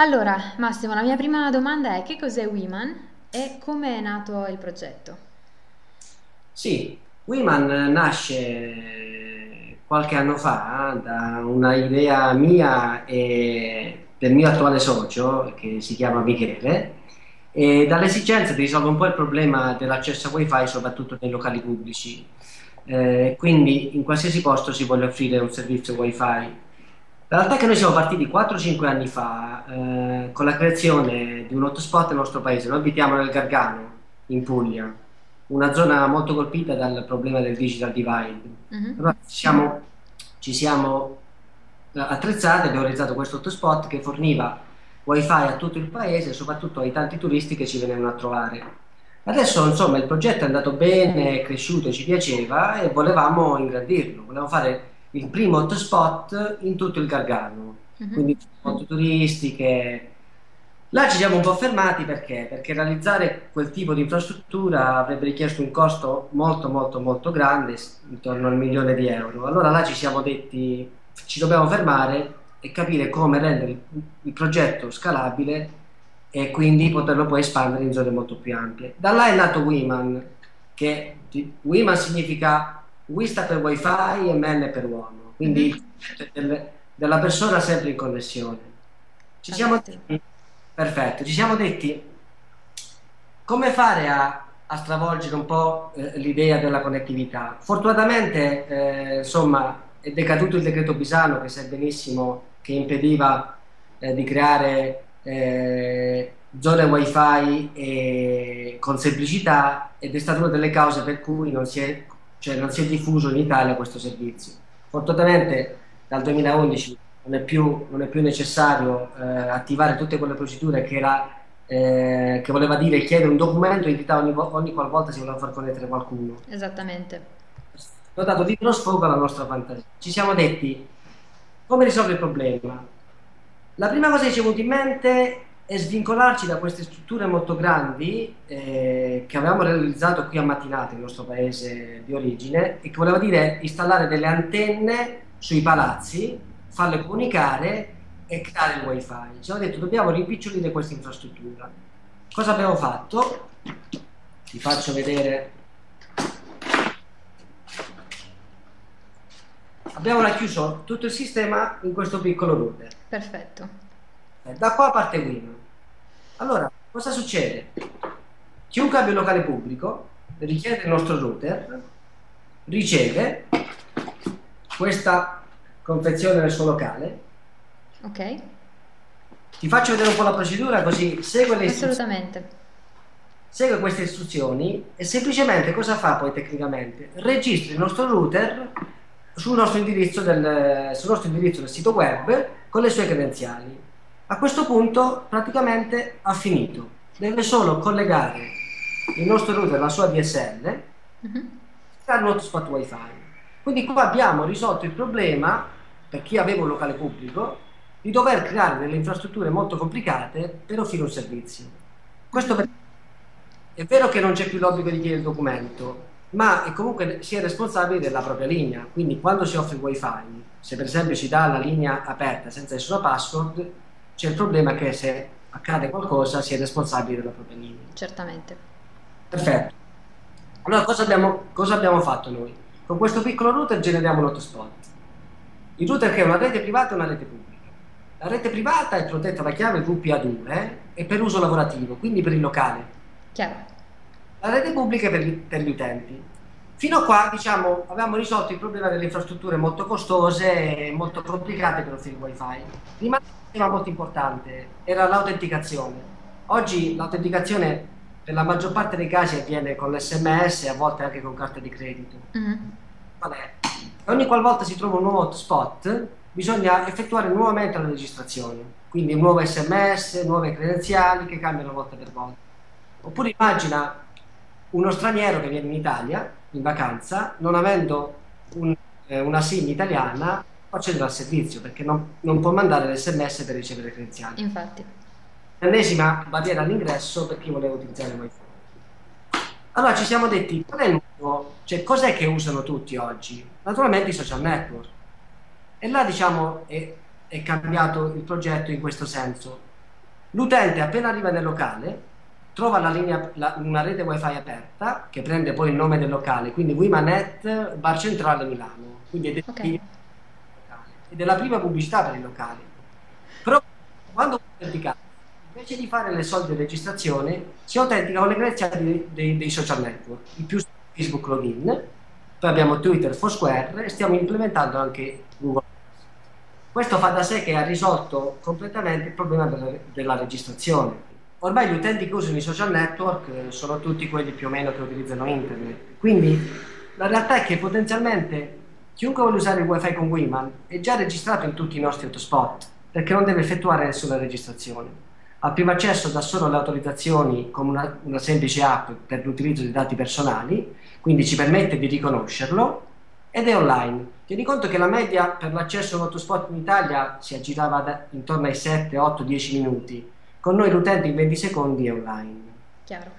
Allora, Massimo, la mia prima domanda è che cos'è Wiman e come è nato il progetto? Sì, Wiman nasce qualche anno fa da una idea mia e del mio attuale socio, che si chiama Michele, e dall'esigenza di risolvere un po' il problema dell'accesso a wifi soprattutto nei locali pubblici. Eh, quindi in qualsiasi posto si vuole offrire un servizio wifi la realtà è che noi siamo partiti 4-5 anni fa eh, con la creazione di un hotspot nel nostro paese. Noi abitiamo nel Gargano, in Puglia, una zona molto colpita dal problema del digital divide. Uh-huh. Allora, ci siamo, ci siamo eh, attrezzati e abbiamo realizzato questo hotspot che forniva wifi a tutto il paese, soprattutto ai tanti turisti che ci venivano a trovare. Adesso insomma il progetto è andato bene, è cresciuto, ci piaceva e volevamo ingrandirlo, volevamo fare il primo hotspot in tutto il Gargano, uh-huh. quindi foto turistiche. Là ci siamo un po' fermati perché? Perché realizzare quel tipo di infrastruttura avrebbe richiesto un costo molto molto molto grande, intorno al milione di euro. Allora là ci siamo detti ci dobbiamo fermare e capire come rendere il, il progetto scalabile e quindi poterlo poi espandere in zone molto più ampie. Da là è nato Wiman, che Wiman significa Wi sta per wifi e MN per uomo, quindi mm-hmm. del, della persona sempre in connessione. Ci siamo detti, perfetto, ci siamo detti come fare a, a stravolgere un po' eh, l'idea della connettività. Fortunatamente, eh, insomma, è decaduto il decreto Pisano che sai benissimo che impediva eh, di creare eh, zone wifi con semplicità ed è stata una delle cause per cui non si è cioè non si è diffuso in Italia questo servizio. Fortunatamente dal 2011 non è più, non è più necessario eh, attivare tutte quelle procedure che, era, eh, che voleva dire chiedere un documento in realtà ogni, ogni qualvolta si voleva far connettere qualcuno. Esattamente. Ho dato libero sfogo alla nostra fantasia. Ci siamo detti come risolvere il problema. La prima cosa che ci è venuta in mente e svincolarci da queste strutture molto grandi eh, che avevamo realizzato qui a Mattinate, il nostro paese di origine, e che voleva dire installare delle antenne sui palazzi, farle comunicare e creare il wifi. Ci siamo detto dobbiamo rimpicciolire questa infrastruttura. Cosa abbiamo fatto? Vi faccio vedere. Abbiamo racchiuso tutto il sistema in questo piccolo router. Perfetto. Eh, da qua parte Win. Allora, cosa succede? Chiunque abbia un locale pubblico richiede il nostro router, riceve questa confezione nel suo locale. Ok. Ti faccio vedere un po' la procedura così segue le Assolutamente. Segue queste istruzioni e semplicemente cosa fa poi tecnicamente? Registra il nostro router sul nostro indirizzo del, sul nostro indirizzo del sito web con le sue credenziali. A questo punto praticamente ha finito. Deve solo collegare il nostro router alla sua DSL uh-huh. creare un hotspot wifi. Quindi qua abbiamo risolto il problema, per chi aveva un locale pubblico, di dover creare delle infrastrutture molto complicate per offrire un servizio. Questo per... è vero che non c'è più l'obbligo di chiedere il documento, ma comunque si è responsabili della propria linea. Quindi quando si offre il wifi, se per esempio si dà la linea aperta senza nessuna password, c'è il problema che se accade qualcosa si è responsabili della propria linea. Certamente. Perfetto. Allora cosa abbiamo, cosa abbiamo fatto noi? Con questo piccolo router generiamo un hotspot. Il router che è una rete privata e una rete pubblica. La rete privata è protetta da chiave WPA2 eh, e per uso lavorativo, quindi per il locale. Chiaro. La rete pubblica è per gli, per gli utenti. Fino a qua, diciamo, avevamo risolto il problema delle infrastrutture molto costose e molto complicate per offrire il wifi. Rimane un tema molto importante, era l'autenticazione. Oggi l'autenticazione per la maggior parte dei casi avviene con l'SMS e a volte anche con carta di credito. Mm-hmm. Vabbè, ogni qualvolta si trova un nuovo hotspot, bisogna effettuare nuovamente la registrazione. Quindi un nuovo SMS, nuove credenziali che cambiano volta per volta. Oppure immagina uno straniero che viene in Italia in vacanza, non avendo un, eh, una SIM italiana, accedere al servizio perché non, non può mandare l'SMS per ricevere credenziali. Infatti. L'ennesima barriera all'ingresso per chi voleva utilizzare il wifi. Allora ci siamo detti, qual è il nuovo, cioè cos'è che usano tutti oggi? Naturalmente i social network. E là diciamo è, è cambiato il progetto in questo senso. L'utente appena arriva nel locale trova la linea, la, una rete wifi aperta che prende poi il nome del locale, quindi Wimanet Bar Centrale Milano. Quindi è okay. ed è la prima pubblicità per il locale. Però quando autenticate, invece di fare le solite registrazioni, si autentica con le credenziali dei, dei, dei social network, il più Facebook login, poi abbiamo Twitter, Foursquare e stiamo implementando anche Google. Questo fa da sé che ha risolto completamente il problema della, della registrazione. Ormai gli utenti che usano i social network eh, sono tutti quelli più o meno che utilizzano internet. Quindi la realtà è che potenzialmente chiunque vuole usare il wifi con Wiman è già registrato in tutti i nostri hotspot perché non deve effettuare nessuna registrazione. Al primo accesso dà solo le autorizzazioni con una, una semplice app per l'utilizzo di dati personali quindi ci permette di riconoscerlo ed è online. Tieni conto che la media per l'accesso a un hotspot in Italia si aggirava da, intorno ai 7, 8, 10 minuti, con noi l'utente in 20 secondi è online. Chiaro.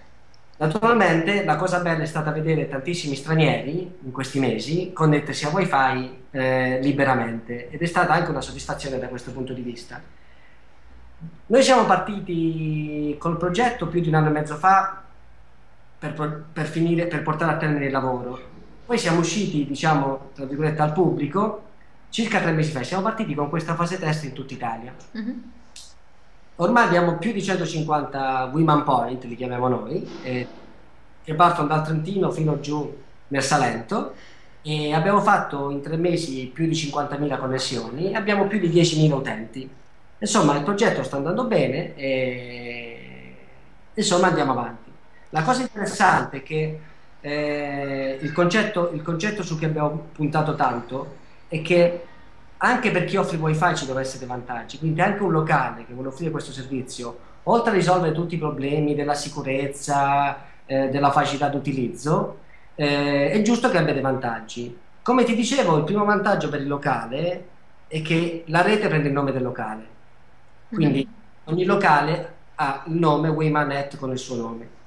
Naturalmente la cosa bella è stata vedere tantissimi stranieri in questi mesi connettersi a wifi eh, liberamente ed è stata anche una soddisfazione da questo punto di vista. Noi siamo partiti col progetto più di un anno e mezzo fa per, per, finire, per portare a termine il lavoro. Poi siamo usciti, diciamo, tra virgolette, al pubblico circa tre mesi fa. Siamo partiti con questa fase test in tutta Italia. Mm-hmm. Ormai abbiamo più di 150 Women Point, li chiamiamo noi, eh, che partono dal Trentino fino giù nel Salento e abbiamo fatto in tre mesi più di 50.000 connessioni e abbiamo più di 10.000 utenti. Insomma, il progetto sta andando bene e insomma andiamo avanti. La cosa interessante è che eh, il, concetto, il concetto su cui abbiamo puntato tanto è che anche per chi offre wifi ci devono essere vantaggi, quindi anche un locale che vuole offrire questo servizio, oltre a risolvere tutti i problemi della sicurezza, eh, della facilità d'utilizzo, eh, è giusto che abbia dei vantaggi. Come ti dicevo, il primo vantaggio per il locale è che la rete prende il nome del locale, quindi mm-hmm. ogni locale ha il nome Waymanet con il suo nome.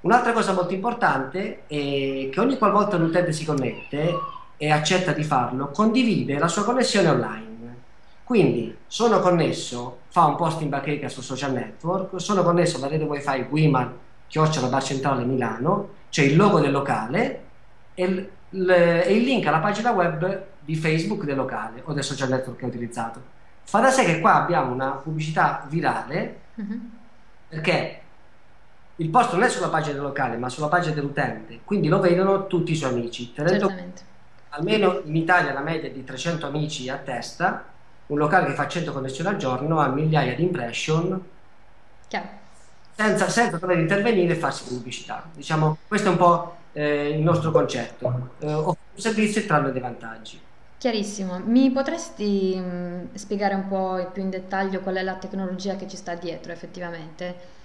Un'altra cosa molto importante è che ogni qualvolta un utente si connette e accetta di farlo, condivide la sua connessione online. Quindi sono connesso, fa un post in bacheca sul social network, sono connesso alla rete wifi Wiman, chiocciola bar centrale Milano, c'è il logo del locale e il, e il link alla pagina web di Facebook del locale o del social network che ho utilizzato. Fa da sé che qua abbiamo una pubblicità virale mm-hmm. perché il post non è sulla pagina del locale, ma sulla pagina dell'utente, quindi lo vedono tutti i suoi amici. Tenendo almeno in Italia la media è di 300 amici a testa, un locale che fa 100 connessioni al giorno ha migliaia di impression senza, senza, dover intervenire e farsi pubblicità. Diciamo, questo è un po' eh, il nostro concetto. Eh, offrire un servizio e trarne dei vantaggi. Chiarissimo, mi potresti mh, mm, spiegare un po' più in dettaglio qual è la tecnologia che ci sta dietro effettivamente?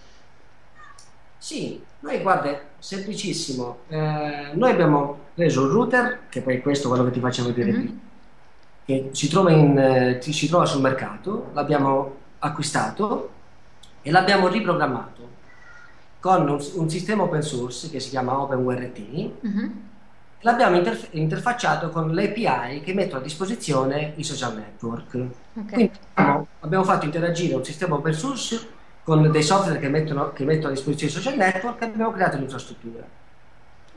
Sì, noi guarda, semplicissimo. Eh, noi abbiamo preso un router, che poi è questo quello che ti faccio vedere mm-hmm. qui, che si trova, in, eh, si trova sul mercato, l'abbiamo acquistato e l'abbiamo riprogrammato con un, un, sistema open source che si chiama OpenWRT. Mm-hmm. L'abbiamo interf- interfacciato con le API che mettono a disposizione i social network. Okay. Quindi abbiamo, abbiamo fatto interagire un sistema open source con dei software che mettono, che mettono a disposizione i social network abbiamo creato l'infrastruttura.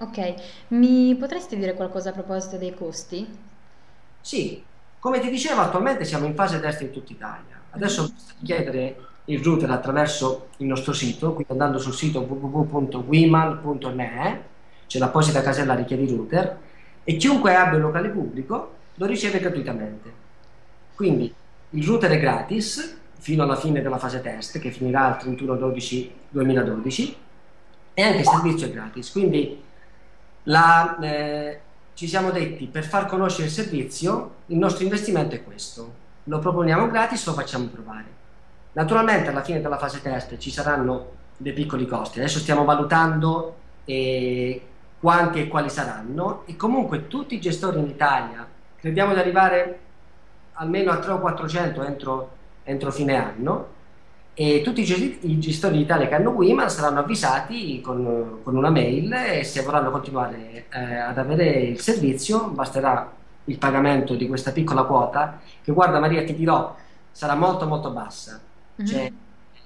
Ok, mi potresti dire qualcosa a proposito dei costi? Sì, come ti dicevo attualmente siamo in fase test in tutta Italia. Adesso mm-hmm. basta chiedere il router attraverso il nostro sito, quindi andando sul sito www.wiman.me, c'è l'apposita casella richiedi router, e chiunque abbia un locale pubblico lo riceve gratuitamente. Quindi il router è gratis, fino alla fine della fase test che finirà il 31-12-2012 e anche il servizio è gratis. Quindi la, eh, ci siamo detti per far conoscere il servizio il nostro investimento è questo, lo proponiamo gratis, lo facciamo provare. Naturalmente alla fine della fase test ci saranno dei piccoli costi, adesso stiamo valutando eh, quanti e quali saranno e comunque tutti i gestori in Italia crediamo di arrivare almeno a 300 o 400 entro entro fine anno e tutti i gestori d'Italia che hanno Wiman saranno avvisati con, con, una mail e se vorranno continuare eh, ad avere il servizio basterà il pagamento di questa piccola quota che guarda Maria ti dirò sarà molto molto bassa mm-hmm. cioè,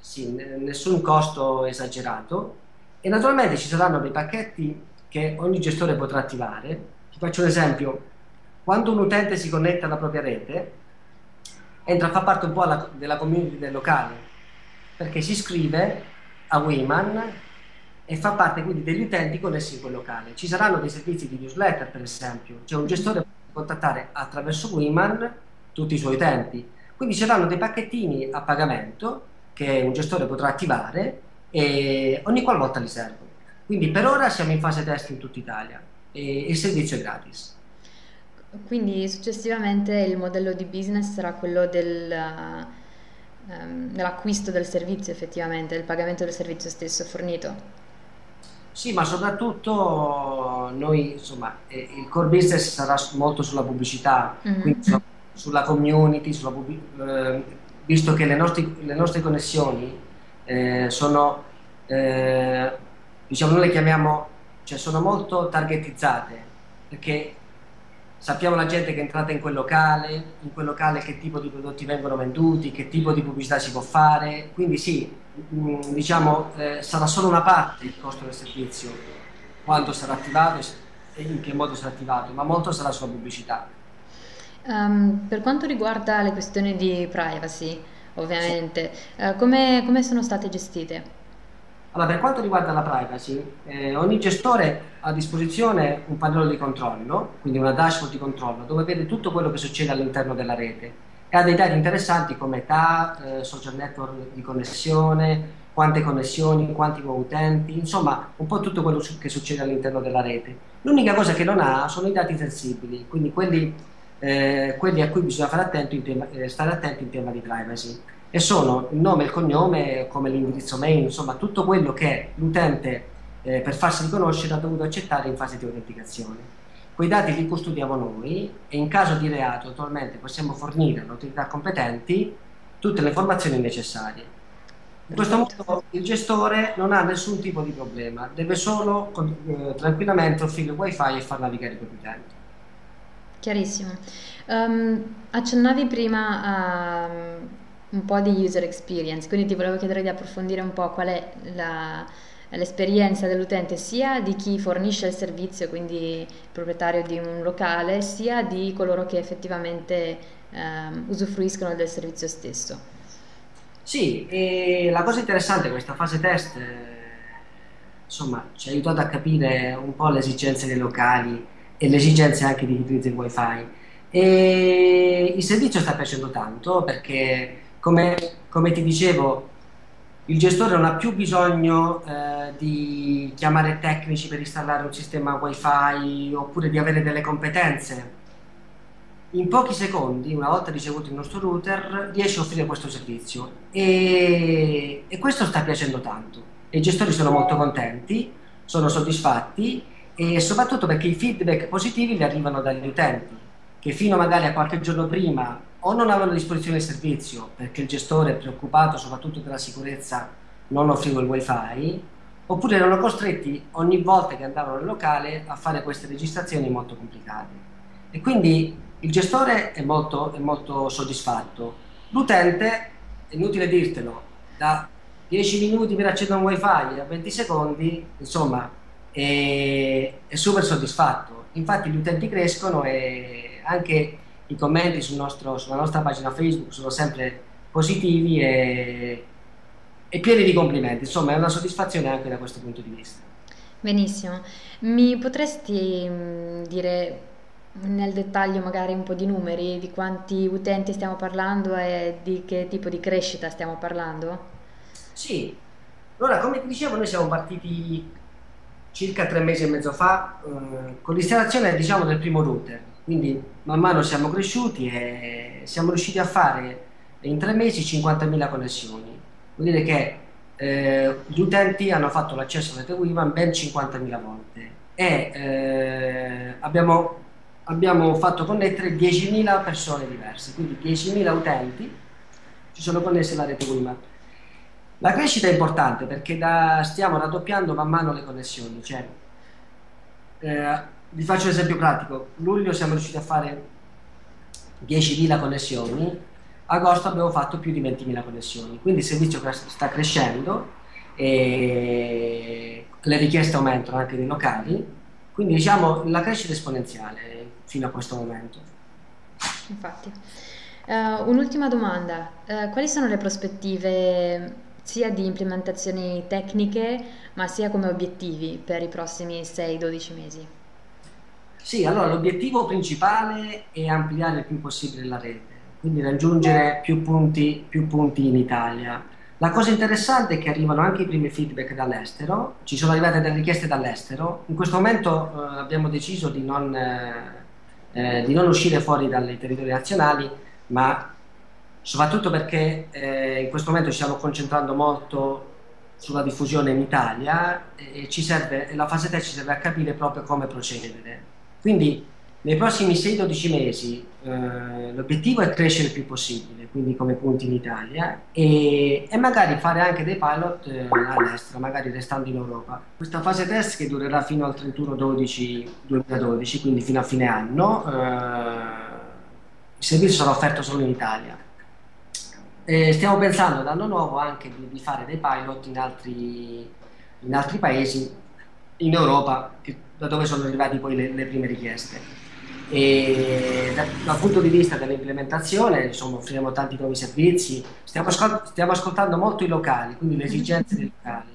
sì, nessun costo esagerato e naturalmente ci saranno dei pacchetti che ogni gestore potrà attivare. Ti faccio un esempio, quando un utente si connette alla propria rete, entra a far parte un po' alla, della community del locale, perché si iscrive a Wayman e fa parte quindi degli utenti connessi in quel locale. Ci saranno dei servizi di newsletter, per esempio, cioè un gestore può contattare attraverso Wayman tutti i suoi utenti. Quindi ci saranno dei pacchettini a pagamento che un gestore potrà attivare e ogni qualvolta li serve. Quindi per ora siamo in fase test in tutta Italia e il servizio è gratis. Quindi successivamente il modello di business sarà quello del, um, dell'acquisto del servizio effettivamente, del pagamento del servizio stesso fornito. Sì, ma soprattutto noi, insomma, eh, il core business sarà molto sulla pubblicità, mm-hmm. quindi sulla, sulla community, sulla eh, visto che le, nostri, le nostre connessioni eh, sono, eh, diciamo, noi le chiamiamo, cioè sono molto targetizzate, perché sappiamo la gente che è entrata in quel locale, in quel locale che tipo di prodotti vengono venduti, che tipo di pubblicità si può fare, quindi sì, mm, diciamo, eh, sarà solo una parte il costo del servizio, quando sarà attivato e in che modo sarà attivato, ma molto sarà sulla pubblicità. Um, per quanto riguarda le questioni di privacy, ovviamente, sì. uh, come, come sono state gestite? Allora, per quanto riguarda la privacy, eh, ogni gestore ha a disposizione un pannello di controllo, quindi una dashboard di controllo, dove vede tutto quello che succede all'interno della rete e ha dei dati interessanti come età, eh, social network di connessione, quante connessioni, quanti nuovi utenti, insomma un po' tutto quello che succede all'interno della rete. L'unica cosa che non ha sono i dati sensibili, quindi quelli, eh, quelli a cui bisogna attenti tema, eh, stare attenti in tema di privacy e sono il nome, il cognome, come l'indirizzo mail, insomma tutto quello che l'utente eh, per farsi riconoscere ha dovuto accettare in fase di autenticazione. Quei dati li custodiamo noi e in caso di reato attualmente possiamo fornire alle autorità competenti tutte le informazioni necessarie. In questo modo il gestore non ha nessun tipo di problema, deve solo eh, tranquillamente offrire il wifi e far navigare i propri utenti. Chiarissimo. Um, accennavi prima a un po' di user experience, quindi ti volevo chiedere di approfondire un po' qual è l'esperienza dell'utente sia di chi fornisce il servizio, quindi il proprietario di un locale, sia di coloro che effettivamente ehm, usufruiscono del servizio stesso. Sì, e la cosa interessante di questa fase test, eh, insomma, ci ha aiutato a capire un po' le esigenze dei locali e le esigenze anche di chi utilizza il wifi. E il servizio sta piacendo tanto perché come, come ti dicevo, il gestore non ha più bisogno eh, di chiamare tecnici per installare un sistema wifi oppure di avere delle competenze. In pochi secondi, una volta ricevuto il nostro router, riesce a offrire questo servizio e, e questo sta piacendo tanto. I gestori sono molto contenti, sono soddisfatti e soprattutto perché i feedback positivi li arrivano dagli utenti che fino magari a qualche giorno prima o non avevano a disposizione il servizio perché il gestore preoccupato soprattutto della sicurezza non offriva il wifi oppure erano costretti ogni volta che andavano nel locale a fare queste registrazioni molto complicate. E quindi il gestore è molto, è molto soddisfatto. L'utente è inutile dirtelo da 10 minuti per accedere a un wifi a 20 secondi insomma è, è super soddisfatto. Infatti gli utenti crescono e anche i commenti sul nostro, sulla nostra pagina Facebook sono sempre positivi e, e pieni di complimenti, insomma è una soddisfazione anche da questo punto di vista. Benissimo, mi potresti mm, dire nel dettaglio magari un po' di numeri, di quanti utenti stiamo parlando e di che tipo di crescita stiamo parlando? Sì, allora come ti dicevo noi siamo partiti circa tre mesi e mezzo fa eh, con l'installazione diciamo del primo router quindi man mano siamo cresciuti e siamo riusciti a fare in tre mesi 50.000 connessioni. Vuol dire che eh, gli utenti hanno fatto l'accesso alla rete WIMAN ben 50.000 volte e eh, abbiamo, abbiamo, fatto connettere 10.000 persone diverse, quindi 10.000 utenti si sono connessi alla rete WIMAN. La crescita è importante perché da, stiamo raddoppiando man mano le connessioni, cioè, eh, vi faccio un esempio pratico. Luglio siamo riusciti a fare 10.000 connessioni, agosto abbiamo fatto più di 20.000 connessioni, quindi il servizio sta crescendo e le richieste aumentano anche dei locali, quindi diciamo la crescita è esponenziale fino a questo momento. Infatti. Uh, un'ultima domanda, uh, quali sono le prospettive sia di implementazioni tecniche ma sia come obiettivi per i prossimi 6-12 mesi? Sì, allora l'obiettivo principale è ampliare il più possibile la rete, quindi raggiungere più punti, più punti in Italia. La cosa interessante è che arrivano anche i primi feedback dall'estero, ci sono arrivate delle richieste dall'estero, in questo momento eh, abbiamo deciso di non, eh, eh di non uscire fuori dai territori nazionali, ma soprattutto perché eh, in questo momento ci stiamo concentrando molto sulla diffusione in Italia e ci serve, la fase 3 ci serve a capire proprio come procedere. Quindi nei prossimi 6-12 mesi eh, l'obiettivo è crescere il più possibile, quindi come punti in Italia, e, e magari fare anche dei pilot eh, all'estero, magari restando in Europa. Questa fase test che durerà fino al 31-12-2012, quindi fino a fine anno, eh, il servizio sarà offerto solo in Italia. E stiamo pensando l'anno nuovo anche di, di, fare dei pilot in altri, in altri paesi in Europa, da dove sono arrivate poi le, le prime richieste. E da, dal punto di vista dell'implementazione, insomma, offriremo tanti nuovi servizi. Stiamo, stiamo, ascoltando molto i locali, quindi le esigenze dei locali.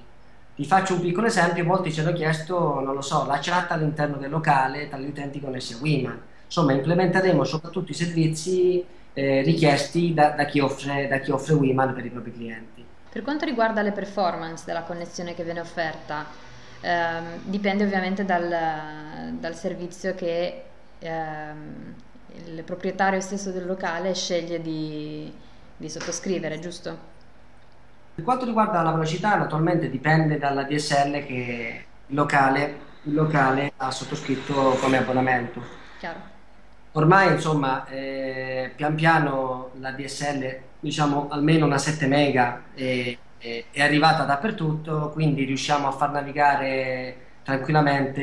Vi faccio un piccolo esempio: molti ci hanno chiesto, non lo so, la chat all'interno del locale tra gli utenti connessi a Wiman. Insomma, implementeremo soprattutto i servizi eh, richiesti da, da, chi offre, da chi offre Wiman per i propri clienti. Per quanto riguarda le performance della connessione che viene offerta, ehm, dipende ovviamente dal, dal servizio che ehm, il proprietario stesso del locale sceglie di, di sottoscrivere, giusto? Per quanto riguarda la velocità, naturalmente dipende dalla DSL che il locale, il locale ha sottoscritto come abbonamento. Chiaro. Ormai, insomma, eh, pian piano la DSL, diciamo almeno una 7 mega, è, è, è, arrivata dappertutto, quindi riusciamo a far navigare tranquillamente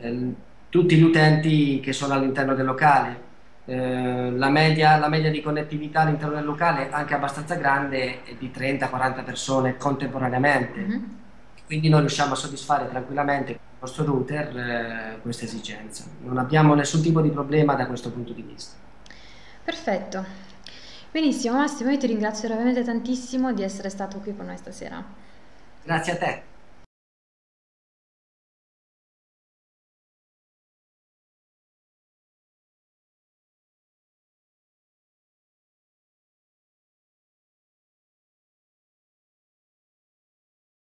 eh, tutti gli utenti che sono all'interno del locale. Eh, la, media, la, media, di connettività all'interno del locale, anche abbastanza grande, è di 30-40 persone contemporaneamente. Mm-hmm. Quindi noi riusciamo a soddisfare tranquillamente nostro router eh, questa esigenza. Non abbiamo nessun tipo di problema da questo punto di vista. Perfetto. Benissimo Massimo, io ti ringrazio veramente tantissimo di essere stato qui con noi stasera. Grazie a te.